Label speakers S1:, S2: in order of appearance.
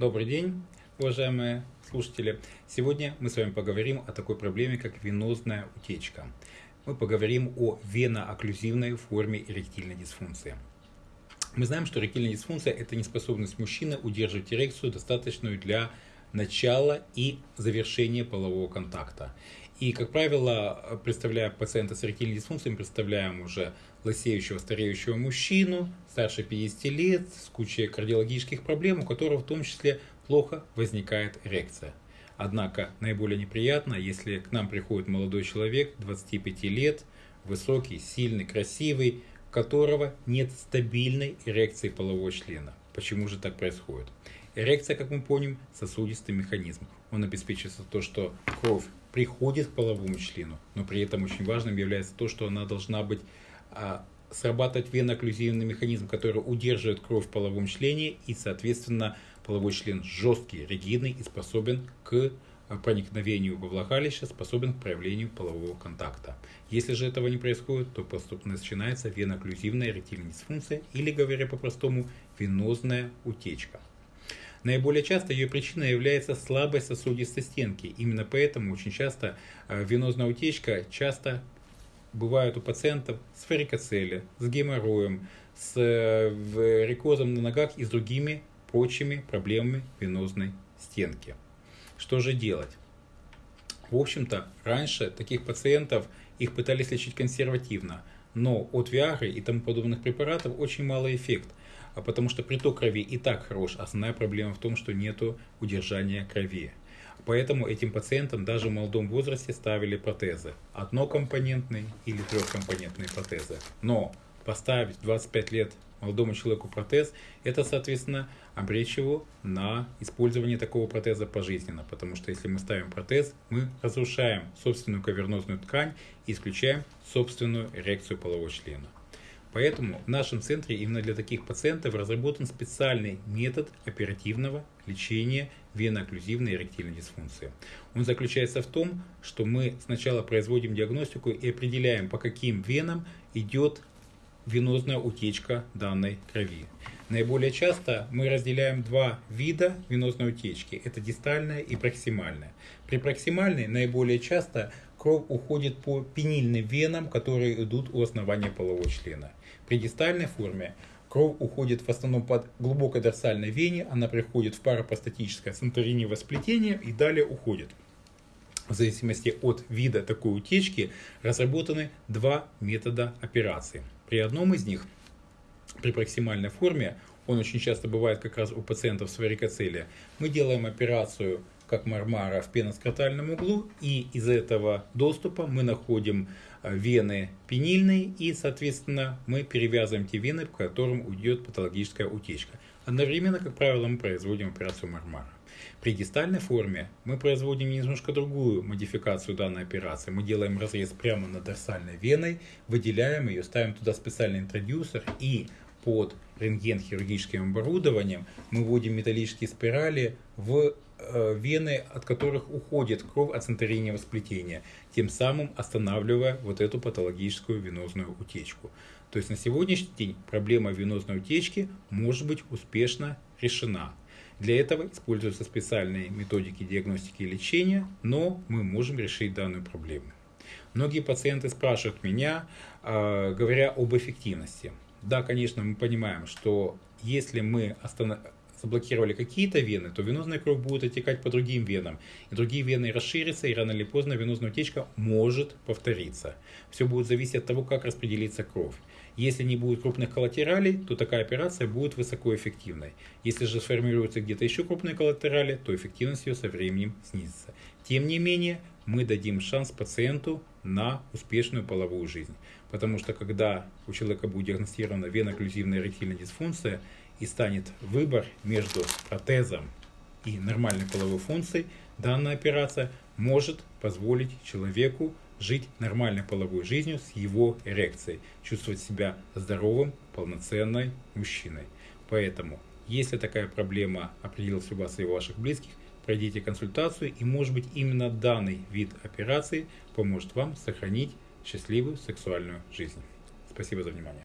S1: Добрый день, уважаемые слушатели. Сегодня мы с вами поговорим о такой проблеме, как венозная утечка. Мы поговорим о веноокклюзивной форме эректильной дисфункции. Мы знаем, что эректильная дисфункция – это неспособность мужчины удерживать эрекцию, достаточную для начала и завершения полового контакта. И, как правило, представляя пациента с эректильной дисфункцией, мы представляем уже лысеющего, стареющего мужчину, старше 50 лет, с кучей кардиологических проблем, у которого в том числе плохо возникает эрекция. Однако наиболее неприятно, если к нам приходит молодой человек, 25 лет, высокий, сильный, красивый, у которого нет стабильной эрекции полового члена. Почему же так происходит? Эрекция, как мы помним, сосудистый механизм. Он обеспечивает то, что кровь приходит к половому члену, но при этом очень важным является то, что она должна быть а, срабатывать венооклюзивный механизм, который удерживает кровь в половом члене и, соответственно, половой член жесткий, ригидный и способен к а, проникновению во влагалище, способен к проявлению полового контакта. Если же этого не происходит, то поступно начинается венооклюзивная эректильная дисфункция или, говоря по-простому, венозная утечка. Наиболее часто ее причиной является слабость сосудистой стенки. Именно поэтому очень часто э, венозная утечка часто бывает у пациентов с варикоцеле, с геморроем, с э, варикозом на ногах и с другими прочими проблемами венозной стенки. Что же делать? В общем-то, раньше таких пациентов их пытались лечить консервативно, но от Виагры и тому подобных препаратов очень малый эффект – а потому что приток крови и так хорош. Основная проблема в том, что нет удержания крови. Поэтому этим пациентам даже в молодом возрасте ставили протезы. Однокомпонентные или трехкомпонентные протезы. Но поставить 25 лет молодому человеку протез, это, соответственно, обречь его на использование такого протеза пожизненно. Потому что если мы ставим протез, мы разрушаем собственную кавернозную ткань и исключаем собственную эрекцию полового члена. Поэтому в нашем центре именно для таких пациентов разработан специальный метод оперативного лечения венооклюзивной эректильной дисфункции. Он заключается в том, что мы сначала производим диагностику и определяем, по каким венам идет венозная утечка данной крови. Наиболее часто мы разделяем два вида венозной утечки. Это дистальная и проксимальная. При проксимальной наиболее часто кровь уходит по пенильным венам, которые идут у основания полового члена. При дистальной форме кровь уходит в основном под глубокой дорсальной вене, она приходит в парапростатическое центриневое сплетение и далее уходит. В зависимости от вида такой утечки разработаны два метода операции. При одном из них, при проксимальной форме, он очень часто бывает как раз у пациентов с варикоцелия, мы делаем операцию как мармара в пеноскротальном углу, и из этого доступа мы находим э, вены пенильные, и, соответственно, мы перевязываем те вены, по которым уйдет патологическая утечка. Одновременно, как правило, мы производим операцию мармара. При дистальной форме мы производим немножко другую модификацию данной операции. Мы делаем разрез прямо над дорсальной веной, выделяем ее, ставим туда специальный интродюсер и под рентген-хирургическим оборудованием мы вводим металлические спирали в вены, от которых уходит кровь от центринного сплетения, тем самым останавливая вот эту патологическую венозную утечку. То есть на сегодняшний день проблема венозной утечки может быть успешно решена. Для этого используются специальные методики диагностики и лечения, но мы можем решить данную проблему. Многие пациенты спрашивают меня, э, говоря об эффективности. Да, конечно, мы понимаем, что если мы останавливаем заблокировали какие-то вены, то венозная кровь будет оттекать по другим венам. И другие вены расширятся, и рано или поздно венозная утечка может повториться. Все будет зависеть от того, как распределится кровь. Если не будет крупных коллатералей, то такая операция будет высокоэффективной. Если же сформируются где-то еще крупные коллатерали, то эффективность ее со временем снизится. Тем не менее, мы дадим шанс пациенту на успешную половую жизнь. Потому что когда у человека будет диагностирована венооклюзивная эректильная дисфункция, и станет выбор между протезом и нормальной половой функцией, данная операция может позволить человеку жить нормальной половой жизнью с его эрекцией, чувствовать себя здоровым, полноценной мужчиной. Поэтому, если такая проблема определилась у вас и у ваших близких, пройдите консультацию и может быть именно данный вид операции поможет вам сохранить счастливую сексуальную жизнь. Спасибо за внимание.